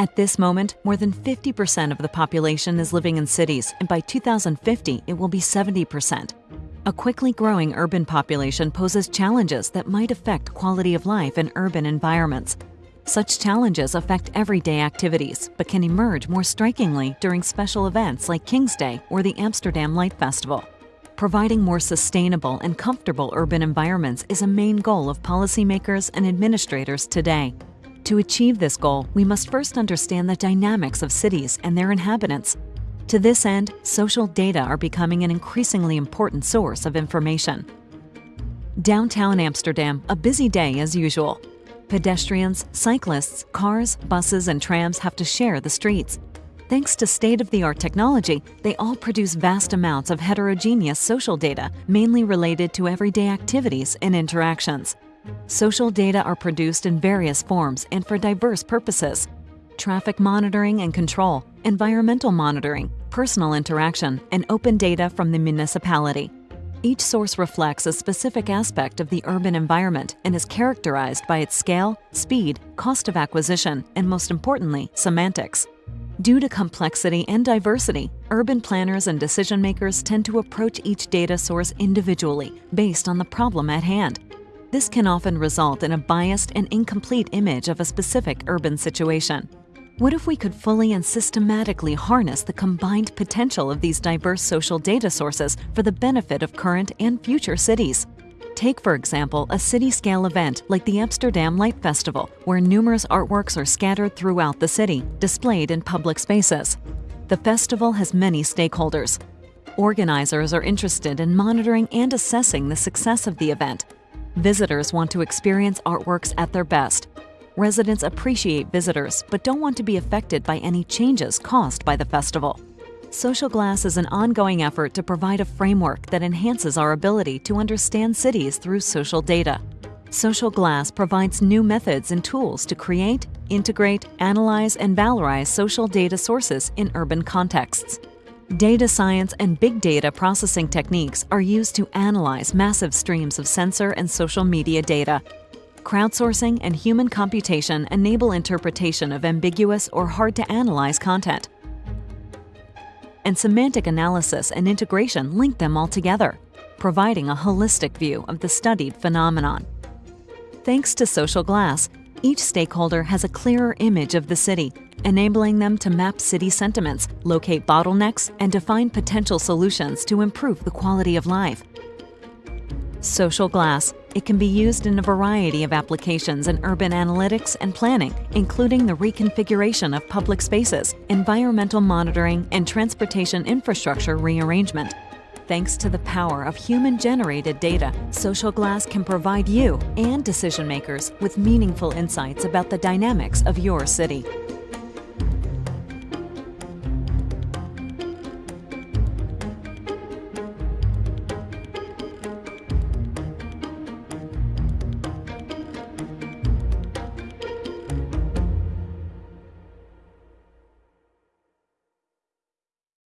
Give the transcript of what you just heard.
At this moment, more than 50% of the population is living in cities, and by 2050, it will be 70%. A quickly growing urban population poses challenges that might affect quality of life in urban environments. Such challenges affect everyday activities, but can emerge more strikingly during special events like King's Day or the Amsterdam Light Festival. Providing more sustainable and comfortable urban environments is a main goal of policymakers and administrators today. To achieve this goal, we must first understand the dynamics of cities and their inhabitants. To this end, social data are becoming an increasingly important source of information. Downtown Amsterdam, a busy day as usual. Pedestrians, cyclists, cars, buses, and trams have to share the streets. Thanks to state-of-the-art technology, they all produce vast amounts of heterogeneous social data, mainly related to everyday activities and interactions. Social data are produced in various forms and for diverse purposes. Traffic monitoring and control, environmental monitoring, personal interaction, and open data from the municipality. Each source reflects a specific aspect of the urban environment and is characterized by its scale, speed, cost of acquisition, and most importantly, semantics. Due to complexity and diversity, urban planners and decision makers tend to approach each data source individually based on the problem at hand. This can often result in a biased and incomplete image of a specific urban situation. What if we could fully and systematically harness the combined potential of these diverse social data sources for the benefit of current and future cities? Take, for example, a city-scale event like the Amsterdam Light Festival, where numerous artworks are scattered throughout the city, displayed in public spaces. The festival has many stakeholders. Organizers are interested in monitoring and assessing the success of the event. Visitors want to experience artworks at their best, residents appreciate visitors but don't want to be affected by any changes caused by the festival. Social Glass is an ongoing effort to provide a framework that enhances our ability to understand cities through social data. Social Glass provides new methods and tools to create, integrate, analyze, and valorize social data sources in urban contexts. Data science and big data processing techniques are used to analyze massive streams of sensor and social media data crowdsourcing, and human computation enable interpretation of ambiguous or hard-to-analyze content. And semantic analysis and integration link them all together, providing a holistic view of the studied phenomenon. Thanks to Social Glass, each stakeholder has a clearer image of the city, enabling them to map city sentiments, locate bottlenecks, and define potential solutions to improve the quality of life. Social Glass. It can be used in a variety of applications in urban analytics and planning, including the reconfiguration of public spaces, environmental monitoring, and transportation infrastructure rearrangement. Thanks to the power of human-generated data, Social Glass can provide you and decision makers with meaningful insights about the dynamics of your city.